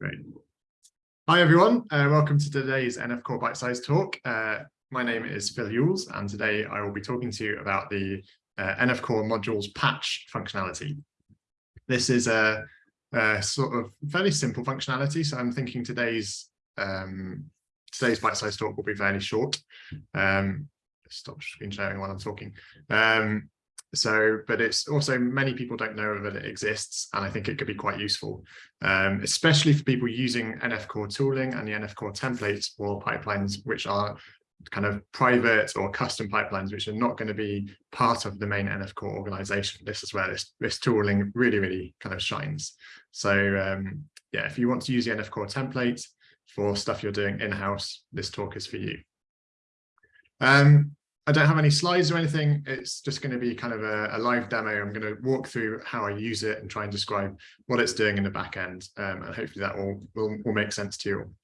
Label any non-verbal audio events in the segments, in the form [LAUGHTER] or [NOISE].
Great. Hi, everyone. Uh, welcome to today's NF Core Bite Size Talk. Uh, my name is Phil Ewels, and today I will be talking to you about the uh, NF Core modules patch functionality. This is a, a, sort of fairly simple functionality, so I'm thinking today's um, today's bite size talk will be fairly short. Um, stop screen sharing while I'm talking. Um, so, but it's also many people don't know that it exists, and I think it could be quite useful, um, especially for people using NF Core tooling and the NF Core templates or pipelines, which are kind of private or custom pipelines, which are not going to be part of the main NF Core organization. This is where this, this tooling really, really kind of shines. So um, yeah, if you want to use the NF Core template for stuff you're doing in-house, this talk is for you. Um, I don't have any slides or anything. It's just going to be kind of a, a, live demo. I'm going to walk through how I use it and try and describe what it's doing in the back end. Um, and hopefully that will, will, will make sense to you.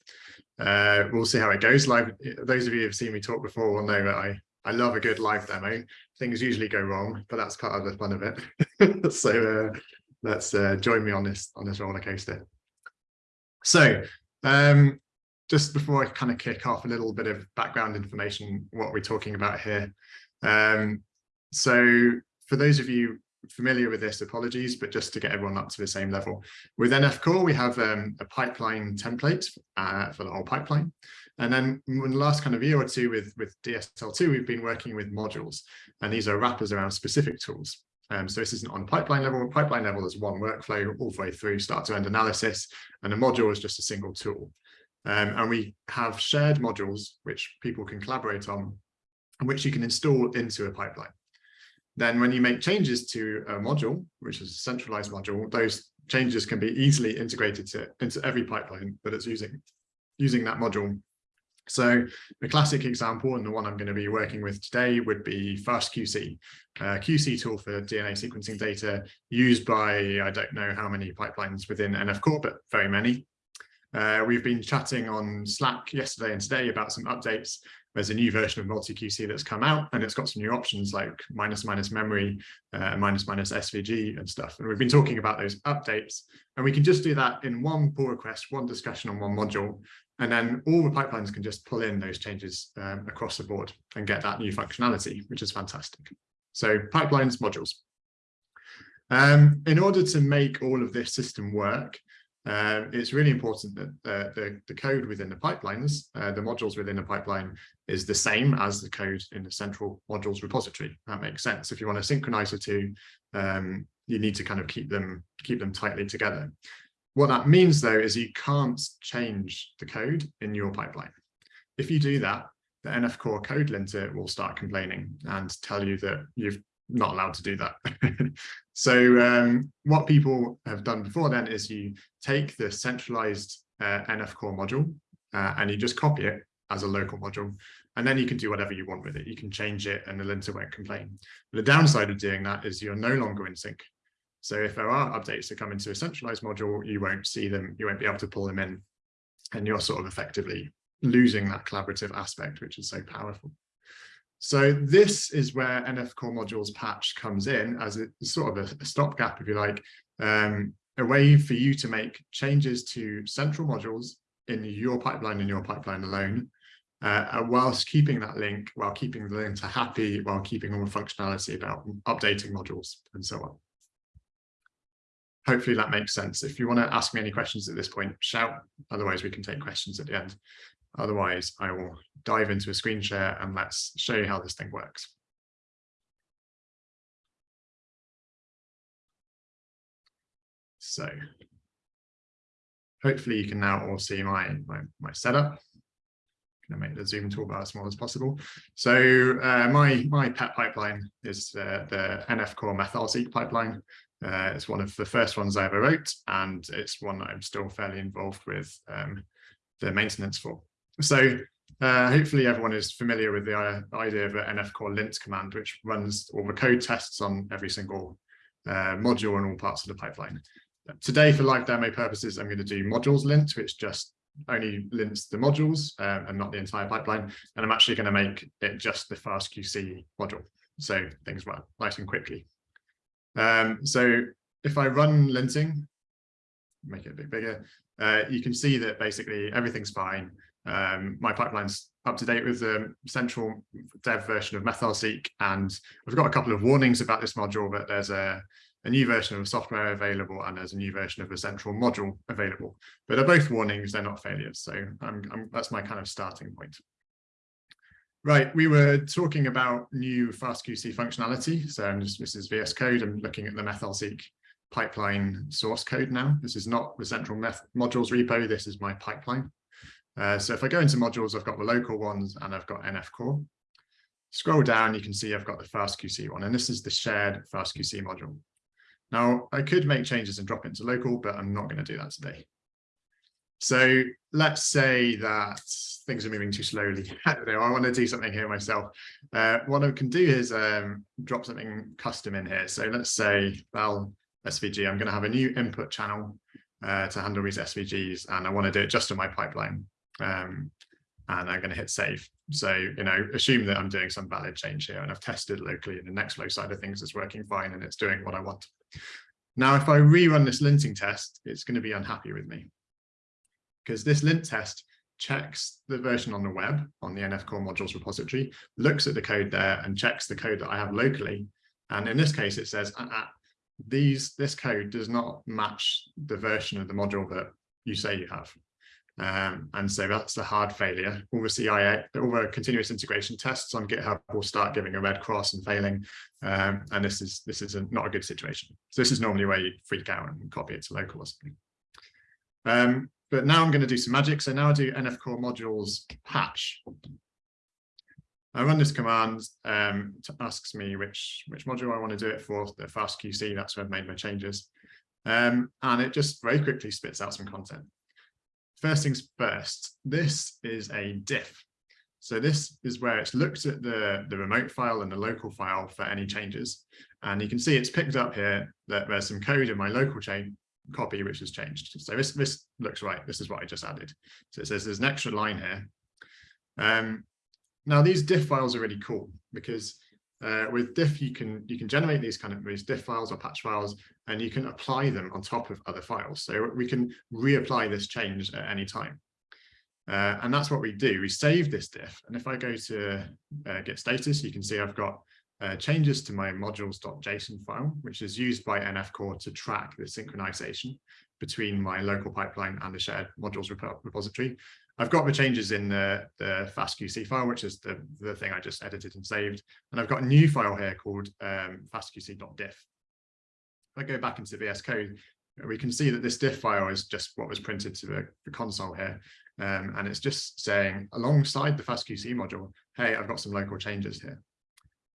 Uh, we'll see how it goes. Live. Those of you who have seen me talk before will know that I, I love a good live demo. Things usually go wrong, but that's part of the fun of it. [LAUGHS] so uh, let's uh, join me on this on this roller coaster. So um, just before I kind of kick off a little bit of background information, what we're talking about here. Um, so for those of you familiar with this, apologies, but just to get everyone up to the same level. With NF Core, we have um, a pipeline template uh, for the whole pipeline. And then in the last kind of year or two with, with DSL2, we've been working with modules, and these are wrappers around specific tools. Um, so this isn't on pipeline level. Pipeline level is one workflow all the way through start to end analysis, and a module is just a single tool. Um, and we have shared modules which people can collaborate on and which you can install into a pipeline. Then when you make changes to a module, which is a centralized module, those changes can be easily integrated to, into every pipeline that it's using, using that module. So the classic example, and the one I'm going to be working with today, would be FastQC, a QC tool for DNA sequencing data used by, I don't know how many pipelines within NF Core, but very many. Uh, we've been chatting on Slack yesterday and today about some updates. There's a new version of multi-QC that's come out and it's got some new options like minus minus memory, uh, minus minus SVG and stuff. And we've been talking about those updates and we can just do that in one pull request, one discussion on one module. And then all the pipelines can just pull in those changes um, across the board and get that new functionality, which is fantastic. So pipelines, modules. Um, in order to make all of this system work, um, it's really important that uh, the, the code within the pipelines, uh, the modules within the pipeline is the same as the code in the central modules repository. That makes sense. If you want to synchronize the two, um, you need to kind of keep them keep them tightly together. What that means, though, is you can't change the code in your pipeline. If you do that, the NF Core code linter will start complaining and tell you that you've not allowed to do that. [LAUGHS] so um, what people have done before then is you take the centralized uh, NF core module uh, and you just copy it as a local module. And then you can do whatever you want with it. You can change it and the linter won't complain. But the downside of doing that is you're no longer in sync. So if there are updates that come into a centralized module, you won't see them, you won't be able to pull them in. And you're sort of effectively losing that collaborative aspect, which is so powerful. So this is where NF Core Modules patch comes in as a sort of a, a stopgap, if you like, um, a way for you to make changes to central modules in your pipeline and your pipeline alone, uh, whilst keeping that link, while keeping the linter happy, while keeping all the functionality about updating modules and so on. Hopefully that makes sense. If you want to ask me any questions at this point, shout. Otherwise, we can take questions at the end. Otherwise, I will dive into a screen share and let's show you how this thing works. So hopefully you can now all see my, my, my setup. I'm going to make the Zoom toolbar as small as possible. So uh, my, my pet pipeline is uh, the NF Core MethylSeq pipeline. Uh, it's one of the first ones I ever wrote, and it's one that I'm still fairly involved with um, the maintenance for. So uh, hopefully everyone is familiar with the uh, idea of an NF core lint command, which runs all the code tests on every single uh, module and all parts of the pipeline. Today, for live demo purposes, I'm going to do modules lint, which just only lints the modules um, and not the entire pipeline. And I'm actually going to make it just the FastQC module. So things run nice and quickly. Um, so if I run linting, make it a bit bigger, uh, you can see that basically everything's fine. Um, my pipeline's up to date with the central dev version of MethylSeq, and I've got a couple of warnings about this module, but there's a, a new version of software available and there's a new version of a central module available. But they're both warnings, they're not failures. So I'm, I'm, that's my kind of starting point. Right, we were talking about new FastQC functionality. So I'm just, this is VS Code. I'm looking at the MethylSeq pipeline source code now. This is not the central Meth modules repo. This is my pipeline. Uh, so if I go into modules, I've got the local ones and I've got NF core. Scroll down, you can see I've got the FastQC one, and this is the shared FastQC module. Now, I could make changes and drop it into local, but I'm not going to do that today. So let's say that things are moving too slowly. [LAUGHS] I, I want to do something here myself. Uh, what I can do is um, drop something custom in here. So let's say, well, SVG, I'm going to have a new input channel uh, to handle these SVGs, and I want to do it just in my pipeline um, and I'm going to hit save. So, you know, assume that I'm doing some valid change here and I've tested locally and the Nextflow side of things is working fine and it's doing what I want. Now, if I rerun this linting test, it's going to be unhappy with me because this lint test checks the version on the web on the NF core modules repository, looks at the code there and checks the code that I have locally. And in this case, it says, uh, uh, these this code does not match the version of the module that you say you have. Um, and so that's the hard failure. All the CIA, all the continuous integration tests on GitHub will start giving a red cross and failing. Um, and this is this is a, not a good situation. So this is normally where you freak out and copy it to local or something. Um, but now I'm going to do some magic. So now I do NF core modules patch. I run this command, um, asks me which, which module I want to do it for, the fast QC, that's where I've made my changes. Um, and it just very quickly spits out some content first things first, this is a diff. So this is where it's looked at the, the remote file and the local file for any changes. And you can see it's picked up here that there's some code in my local chain copy which has changed. So this, this looks right. This is what I just added. So it says there's an extra line here. Um, now these diff files are really cool because uh, with diff, you can you can generate these kind of these diff files or patch files, and you can apply them on top of other files. So we can reapply this change at any time. Uh, and that's what we do. We save this diff. And if I go to uh, git status, you can see I've got uh, changes to my modules.json file, which is used by NF Core to track the synchronization between my local pipeline and the shared modules repository. I've got the changes in the, the FastQC file, which is the, the thing I just edited and saved. And I've got a new file here called um, fastqc.diff. If I go back into VS Code, we can see that this diff file is just what was printed to the, the console here. Um, and it's just saying alongside the FastQC module, hey, I've got some local changes here.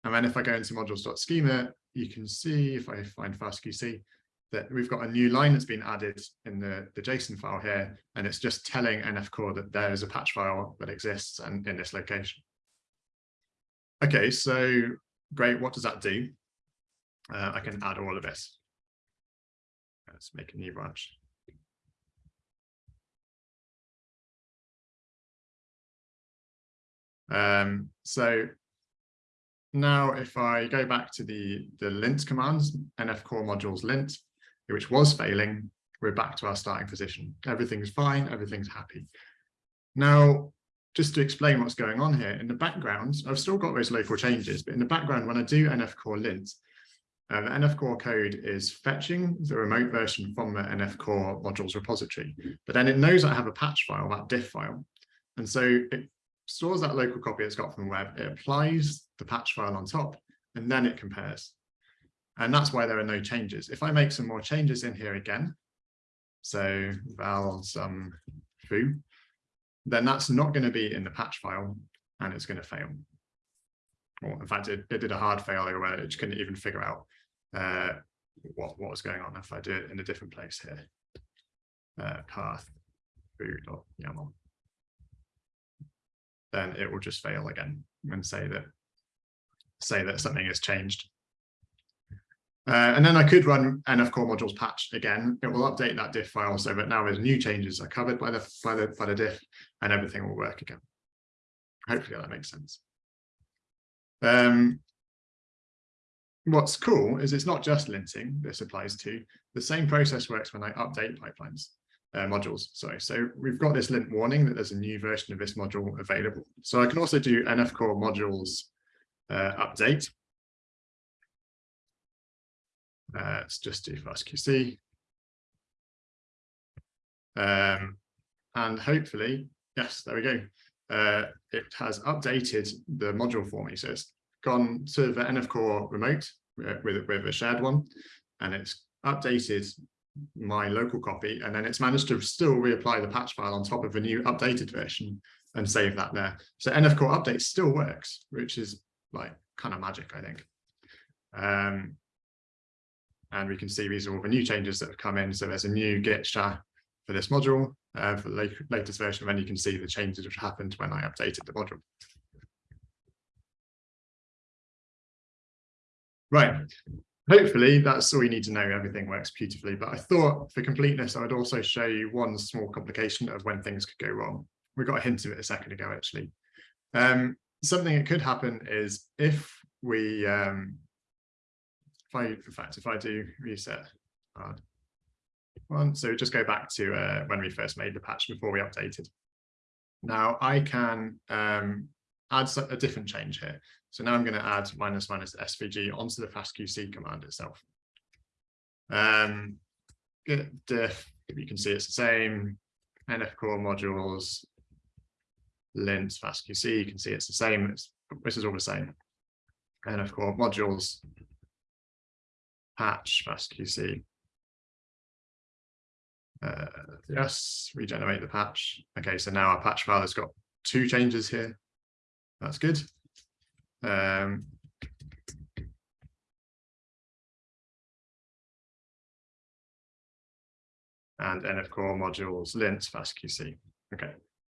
And then if I go into modules.schema, you can see if I find FastQC, that we've got a new line that's been added in the, the JSON file here, and it's just telling NF Core that there is a patch file that exists and in this location. Okay, so great, what does that do? Uh, I can add all of this. Let's make a new branch. Um, so now if I go back to the, the lint commands, NF core modules lint, which was failing, we're back to our starting position. Everything's fine, everything's happy. Now, just to explain what's going on here, in the background, I've still got those local changes, but in the background, when I do NF core lint, uh, the NF core code is fetching the remote version from the NF core modules repository, but then it knows I have a patch file, that diff file. And so it stores that local copy it's got from the web, it applies the patch file on top, and then it compares. And that's why there are no changes. If I make some more changes in here again, so val some foo, then that's not going to be in the patch file and it's going to fail. Or in fact, it, it did a hard failure where it couldn't even figure out uh, what, what was going on if I do it in a different place here. Uh, path foo.yaml. Then it will just fail again and say that say that something has changed. Uh, and then I could run NF core modules patch again. It will update that diff file so that now there's new changes are covered by the by the by the diff and everything will work again. Hopefully that makes sense. Um, what's cool is it's not just linting this applies to. The same process works when I update pipelines. uh, modules. Sorry, so we've got this lint warning that there's a new version of this module available. So I can also do NF core modules uh, update. Uh, let's just do fastqc. Um, and hopefully, yes, there we go. Uh, it has updated the module for me. So it's gone to the NF core remote uh, with, with a shared one, and it's updated my local copy, and then it's managed to still reapply the patch file on top of a new updated version and save that there. So NF core update still works, which is like kind of magic, I think. Um, and we can see these are all the new changes that have come in. So there's a new git sha for this module uh, for the latest version, and then you can see the changes which happened when I updated the module. Right, hopefully that's all you need to know, everything works beautifully, but I thought for completeness, I would also show you one small complication of when things could go wrong. We got a hint of it a second ago, actually. Um, something that could happen is if we, um, if I, in fact, if I do reset uh, one, so just go back to uh, when we first made the patch before we updated. Now I can um, add a different change here. So now I'm going to add minus minus svg onto the fastqc command itself. Um, git diff, you can see it's the same, nf core modules, lint fastqc, you can see it's the same, it's, this is all the same. nf core modules, patch fastqc. Uh, yes, regenerate the patch. Okay, so now our patch file has got two changes here. That's good. Um, and NF core modules lint fastqc. Okay,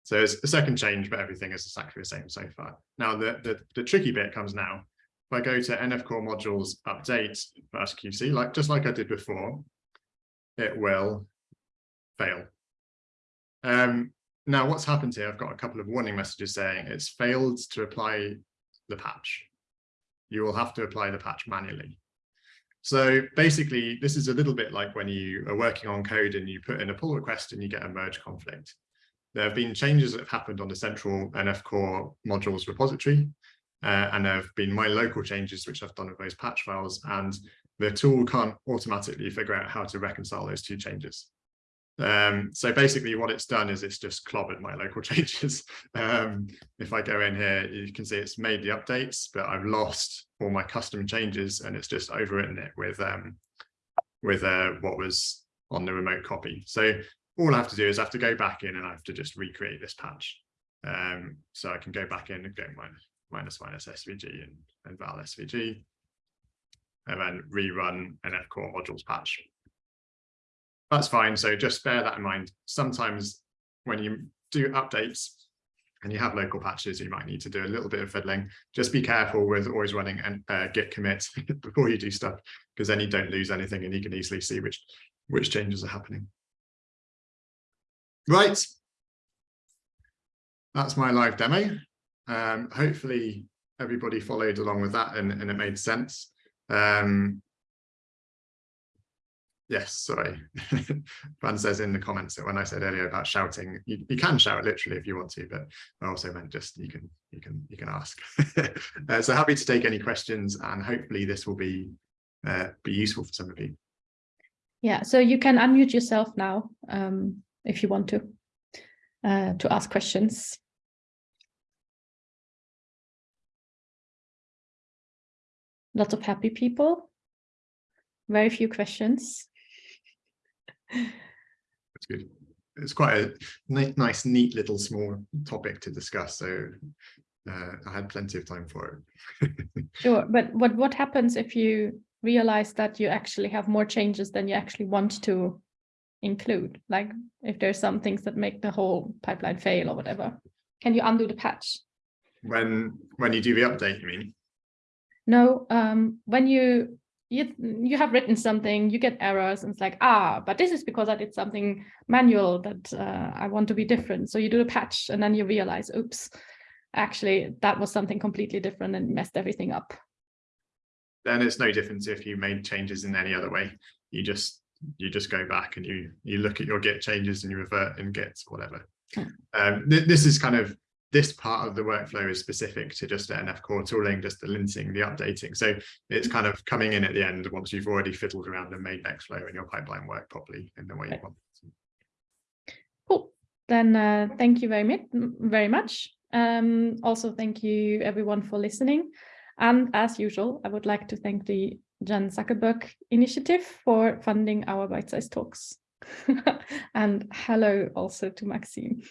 so it's a second change, but everything is exactly the same so far. Now the, the, the tricky bit comes now. If I go to NF core modules update qc like just like I did before, it will fail. Um, now what's happened here, I've got a couple of warning messages saying it's failed to apply the patch. You will have to apply the patch manually. So basically, this is a little bit like when you are working on code and you put in a pull request and you get a merge conflict. There have been changes that have happened on the central NF core modules repository, uh, and there have been my local changes which I've done with those patch files, and the tool can't automatically figure out how to reconcile those two changes. Um, so basically what it's done is it's just clobbered my local [LAUGHS] changes. Um, if I go in here, you can see it's made the updates, but I've lost all my custom changes and it's just overwritten it with um, with uh, what was on the remote copy. So all I have to do is I have to go back in and I have to just recreate this patch. Um, so I can go back in and go minus minus, minus SVG and, and val SVG and then rerun NF core modules patch that's fine. So just bear that in mind. Sometimes when you do updates and you have local patches, you might need to do a little bit of fiddling. Just be careful with always running a uh, git commit [LAUGHS] before you do stuff, because then you don't lose anything and you can easily see which, which changes are happening. Right. That's my live demo. Um, hopefully everybody followed along with that and, and it made sense. Um, Yes, sorry. [LAUGHS] Fran says in the comments that when I said earlier about shouting, you, you can shout literally if you want to, but I also meant just you can you can you can ask. [LAUGHS] uh, so happy to take any questions, and hopefully this will be uh, be useful for some of you. Yeah, so you can unmute yourself now um, if you want to uh, to ask questions. Lots of happy people. Very few questions. That's good. It's quite a nice, neat little small topic to discuss. So uh, I had plenty of time for it. [LAUGHS] sure, but what what happens if you realize that you actually have more changes than you actually want to include? Like if there's some things that make the whole pipeline fail or whatever, can you undo the patch? When when you do the update, you mean? No, um, when you you you have written something you get errors and it's like ah but this is because i did something manual that uh, i want to be different so you do a patch and then you realize oops actually that was something completely different and messed everything up then it's no difference if you made changes in any other way you just you just go back and you you look at your Git changes and you revert in Git, whatever. Hmm. Um, th this is kind of this part of the workflow is specific to just the NF core tooling, just the linting, the updating. So it's kind of coming in at the end once you've already fiddled around and made Nextflow and your pipeline work properly in the way you want. Cool. Then uh, thank you very much. Very much. Um, also, thank you everyone for listening. And as usual, I would like to thank the Chan Zuckerberg Initiative for funding our bite-sized talks. [LAUGHS] and hello also to Maxime.